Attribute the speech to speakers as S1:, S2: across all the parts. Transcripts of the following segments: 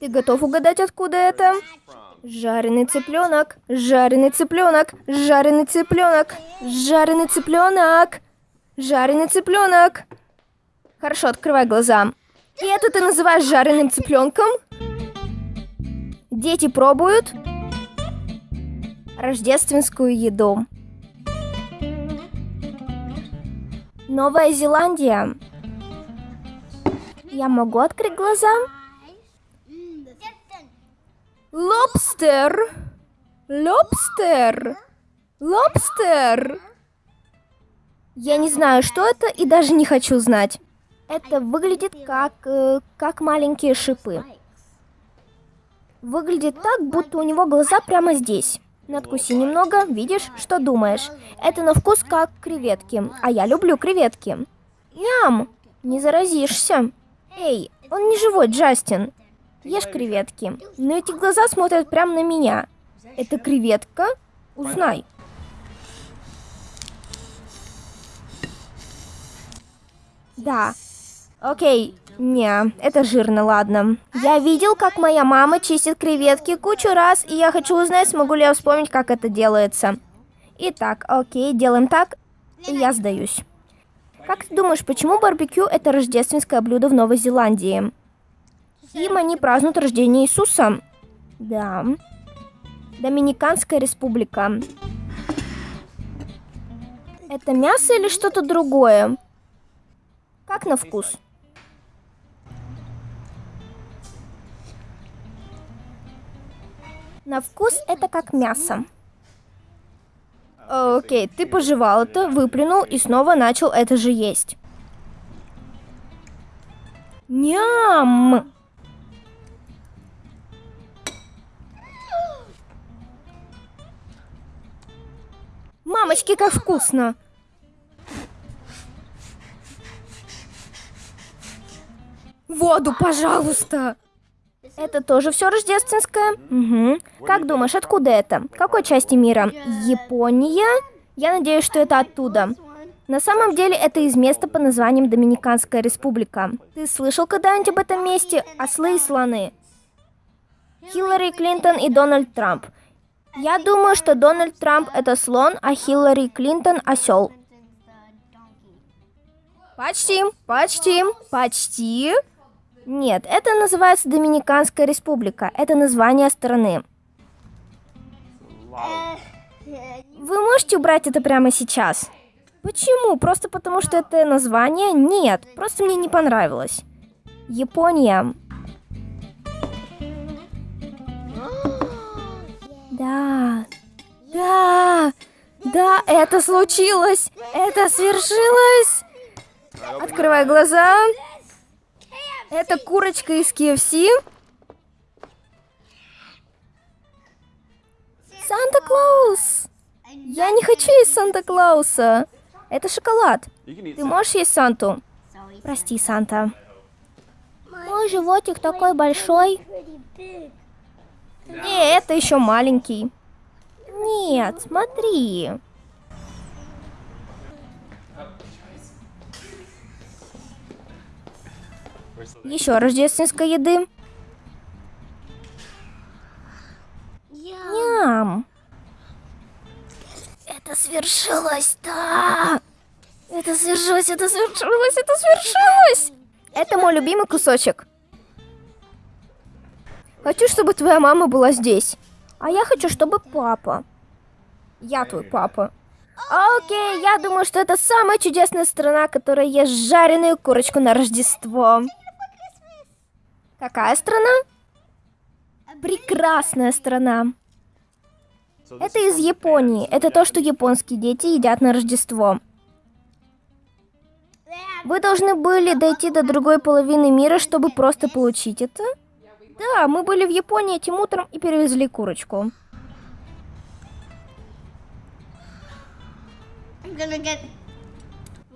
S1: Ты готов угадать, откуда это? Жареный цыпленок, жареный цыпленок, жареный цыпленок, жареный цыпленок, жареный цыпленок. Хорошо, открывай глаза. И это ты называешь жареным цыпленком? Дети пробуют рождественскую еду. Новая Зеландия. Я могу открыть глаза? Лобстер. Лобстер. Лобстер. Я не знаю, что это, и даже не хочу знать. Это выглядит как, э, как маленькие шипы. Выглядит так, будто у него глаза прямо здесь. Надкуси немного, видишь, что думаешь. Это на вкус как креветки, а я люблю креветки. Ням! Не заразишься. Эй, он не живой, Джастин. Ешь креветки. Но эти глаза смотрят прямо на меня. Это креветка? Узнай. Да. Окей. Не, это жирно, ладно. Я видел, как моя мама чистит креветки кучу раз, и я хочу узнать, смогу ли я вспомнить, как это делается. Итак, окей, делаем так, и я сдаюсь. Как ты думаешь, почему барбекю это рождественское блюдо в Новой Зеландии? Им они празднуют рождение Иисуса. Да. Доминиканская республика. Это мясо или что-то другое? Как на вкус? На вкус это как мясо. Окей, ты пожевал это, выплюнул и снова начал это же есть. Ням! Мамочки, как вкусно! Воду, пожалуйста! Это тоже все рождественское? Угу. Как думаешь, откуда это? Какой части мира? Япония? Я надеюсь, что это оттуда. На самом деле это из места по названием Доминиканская республика. Ты слышал когда-нибудь об этом месте? Ослы и слоны. Хиллари Клинтон и Дональд Трамп. Я думаю, что Дональд Трамп это слон, а Хиллари Клинтон осел. Почти, почти, почти. Нет, это называется Доминиканская республика. Это название страны. Вы можете убрать это прямо сейчас? Почему? Просто потому, что это название? Нет, просто мне не понравилось. Япония. Да. Да. Да, это случилось. Это свершилось. Открывай глаза. Это курочка из KFC. Санта-Клаус. Я не хочу есть Санта-Клауса. Это шоколад. Ты можешь есть Санту? Прости, Санта. Мой животик такой большой. Не, это еще маленький. Нет, смотри. Еще рождественской еды. Ням. Это свершилось, да. Это свершилось, это свершилось, это свершилось. Это мой любимый кусочек. Хочу, чтобы твоя мама была здесь. А я хочу, чтобы папа. Я твой папа. Окей, я думаю, что это самая чудесная страна, которая ест жареную курочку на Рождество. Какая страна? Прекрасная страна. Это из Японии. Это то, что японские дети едят на Рождество. Вы должны были дойти до другой половины мира, чтобы просто получить это? Да, мы были в Японии этим утром и перевезли курочку.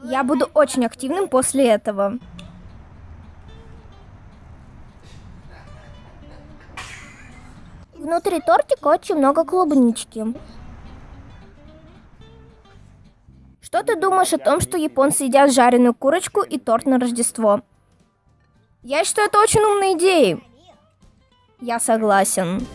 S1: Я буду очень активным после этого. Внутри тортика очень много клубнички. Что ты думаешь о том, что японцы едят жареную курочку и торт на Рождество? Я считаю это очень умной идеей. Я согласен.